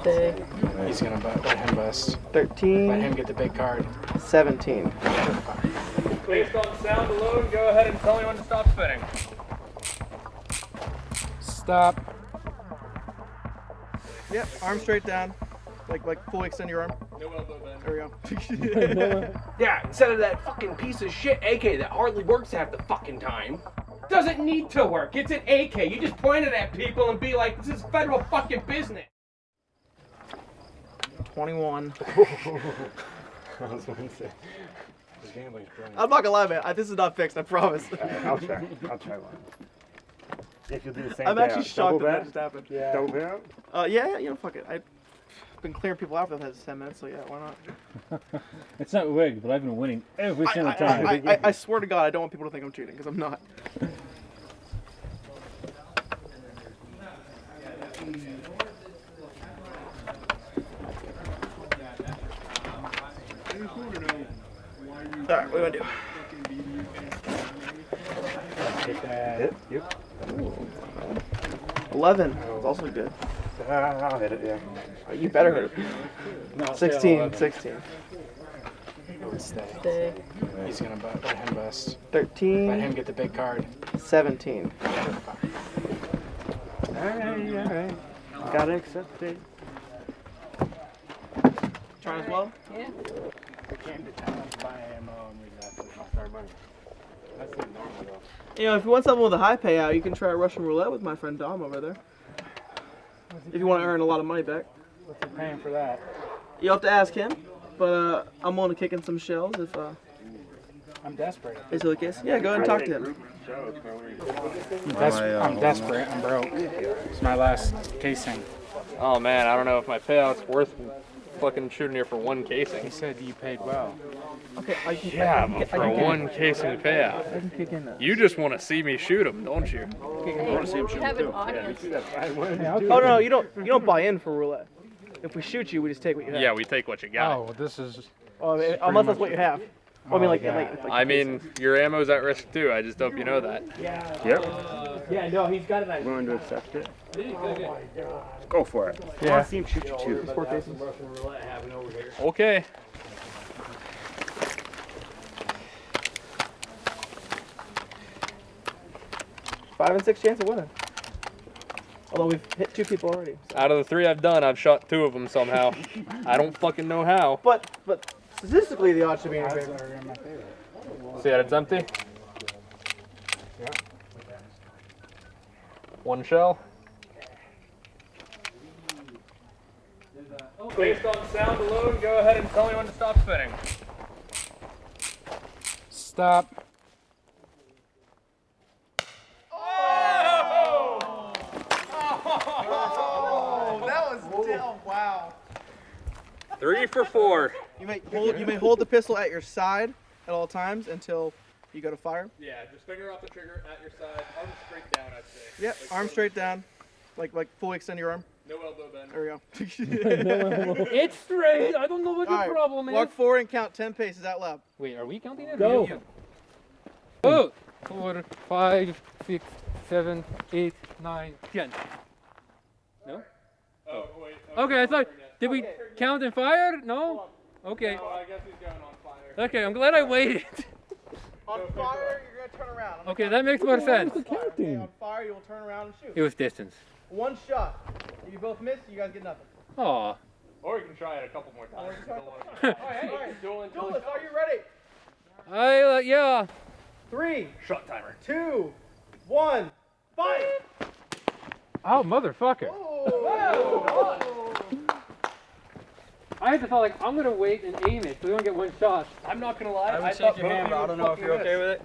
Stay. He's gonna bu- let him bust. 13. Let him get the big card. 17. Based on sound alone, go ahead and tell me when to stop spinning. Stop. Yep, arm straight down. Like like fully extend your arm. No elbow bend. There we go. Yeah, instead of that fucking piece of shit AK that hardly works half the fucking time. Doesn't need to work. It's an AK. You just point it at people and be like, this is federal fucking business. 21. I was going to say. I'm not gonna lie, man. I, this is not fixed. I promise. I'll try. I'll try one. If you'll do the same I'm actually I'll shocked double that that bet. just happened. Double bet. Uh, yeah, yeah, you know, fuck it. I've been clearing people out for the past 10 minutes, so yeah, why not? It's not rigged, but I've been winning every I, single I, time. I, I, I swear to God, I don't want people to think I'm cheating, because I'm not. Alright, what do I do? Take that. Hit. Yep. 11. It's also good. I'll hit it. Yeah. Oh, You better hit it. No, 16, 16. Stay. He's gonna bu- let him bust. 13. Let him get the big card. 17. Alright, alright. Gotta accept it. Try as well? We came to town to buy ammo and we left with our money. That's the normal though. You know, if you want something with a high payout, you can try Russian roulette with my friend Dom over there. If you want to earn a lot of money back. What's he paying for that? You'll have to ask him, but uh, I'm willing to kick in some shells if uh, I'm desperate. is it the case. Yeah, go ahead and talk to him. I'm, des- I'm desperate. I'm broke. It's my last casing. Oh man, I don't know if my payout's worth fucking shooting here for one casing. He said you paid well. Okay, I can, Yeah, I can, but I for can, a one casing payout. I can kick in that. You just want to see me shoot him, don't you? have an audience. Oh no, no, you don't. You don't buy in for roulette. If we shoot you, we just take what you have. Yeah, we take what you got. Oh, this is. Oh, I mean, unless that's what you have. Well, I mean, oh, like, yeah. like, like I mean, your ammo's at risk too. I just hope you know that. Yeah. Yep. Yeah, no, he's got it on. Willing to accept it. Go for it. I Yeah. want to see him shoot you too. four cases. Okay. Five and six chance of winning. Although we've hit two people already. so- Out of the three I've done, I've shot two of them somehow. I don't fucking know how. But but statistically, the odds should be in your favor. See that it's empty? One shell. Based on sound alone, go ahead and tell me when to stop spinning. Stop. Oh, that was still wow. Three for four. You may hold you may hold the pistol at your side at all times until you go to fire. Yeah, just finger off the trigger at your side, arm straight down, I'd say. Yep, arm straight down, like like fully extend your arm. No elbow bend. There we go. it's straight. I don't know what All the right, problem is. Walk forward and count ten paces out loud. Wait, are we counting it? Go. Oh, four, five, six, seven, eight, nine, ten. No? Oh, wait. Okay, I thought. Did we count and fire? No. Okay. Oh, I guess he's going on fire. Okay, I'm glad I waited. On fire, you're gonna turn around. Okay, that makes more sense. Okay, on fire, you will turn around and shoot. It was distance. One shot. If you both miss, you guys get nothing. Aw. Or you can try it a couple more times. All right, Dueling till Julius, are you ready? I uh, yeah. Three, Shot timer. two, one, fire! Oh motherfucker! Oh. I had to thought like I'm gonna wait and aim it so we don't get one shot. I'm not gonna lie. I, would thought shake your both hand, of but you I don't know if you're okay with it.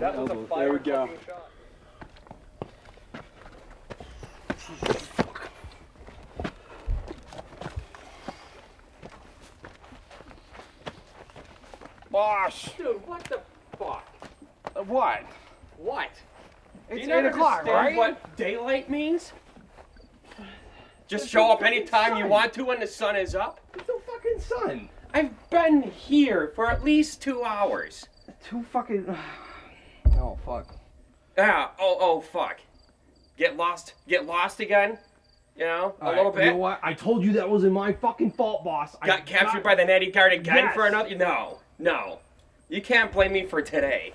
That was a fire There we go. fucking shot. Bosh. Dude, what the fuck? Uh, What? What? It's Do you eight o'clock, right? what daylight means? Just show up anytime you want to when the sun is up? It's the fucking sun. I've been here for at least two hours. Two fucking. Oh fuck. Ah, oh oh fuck. Get lost get lost again? You know, a All little right, bit. You know what? I told you that wasn't my fucking fault, boss. I Got captured by the natty guard again Yes. for another. No, no, you can't blame me for today.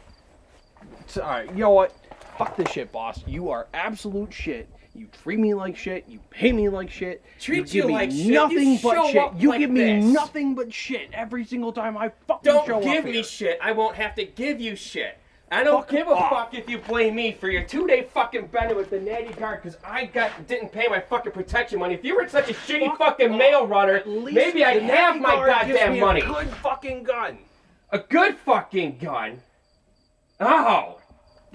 All right, you know what? Fuck this shit, boss. You are absolute shit. You treat me like shit. You pay me like shit. Treat you give you me like shit? You nothing but show shit. You like give me this. nothing but shit every single time I fucking show up. Don't give me here. shit. I won't have to give you shit. I don't Fuck give a off. fuck if you blame me for your two-day fucking bender with the natty guard because I got didn't pay my fucking protection money. If you were such a shitty Fuck fucking off. mail runner, maybe I'd have my goddamn me a money. good fucking gun. A good fucking gun. Oh.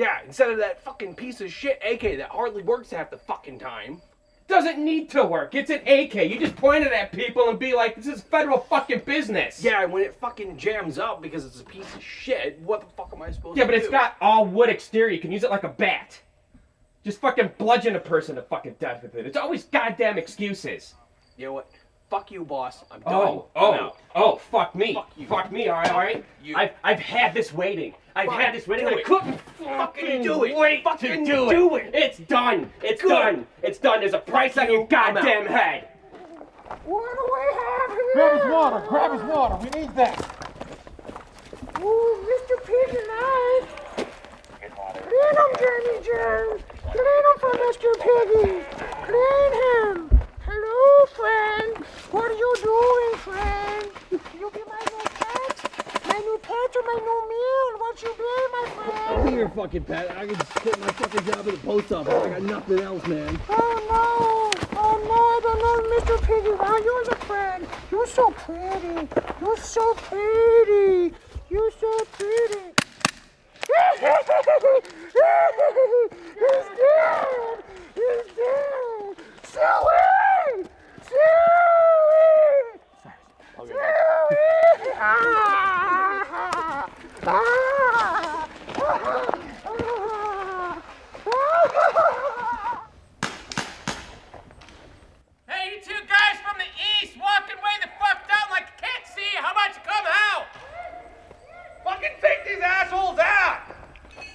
Yeah, instead of that fucking piece of shit AK that hardly works half the fucking time. Doesn't need to work. It's an AK. You just point it at people and be like, this is federal fucking business. Yeah, when it fucking jams up because it's a piece of shit, what the fuck am I supposed Yeah, to do? Yeah, but it's got all wood exterior. You can use it like a bat. Just fucking bludgeon a person to fucking death with it. It's always goddamn excuses. You know what? Fuck you, boss. I'm oh, done. Oh, oh, out. oh, fuck me. Fuck you. Fuck me, alright, alright? you. I've, I've had this waiting. I've Fine, had this waiting. I couldn't Fucking fucking do it. wait Fucking to do, do it. it. It's done. It's Good. done. It's done. There's a price on your you. I'm out. goddamn head. What do we have here? Grab his water. Grab his water. We need that. Ooh, Mr. Piggy Knife. Clean him, Jamie Jones. Clean him for Mr. Piggy. Clean him. Hello, friend. What are you doing, friend? You be my new pet? My new pet or my new meal? What you be, my friend? Here, fucking pet. I can just quit my fucking job at the post office. I got nothing else, man. Oh no! Oh no, I don't know Mr. Piggy. Wow, you're the friend. You're so pretty. You're so pretty. You're so pretty. He's dead! He's dead! Silly! Silly! Ah! Ah! Ah! Hey, you two guys from the east walking way the fuck down like you can't see. How about you come out? Fucking take these assholes out!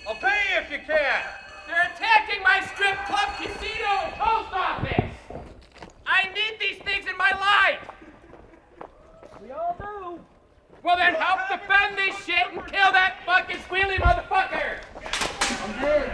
I'll pay you if you can! They're attacking my strip club, casino, and post office. I need these things in my life. We all do. Then help defend this shit and kill that fucking squealy motherfucker. I'm good.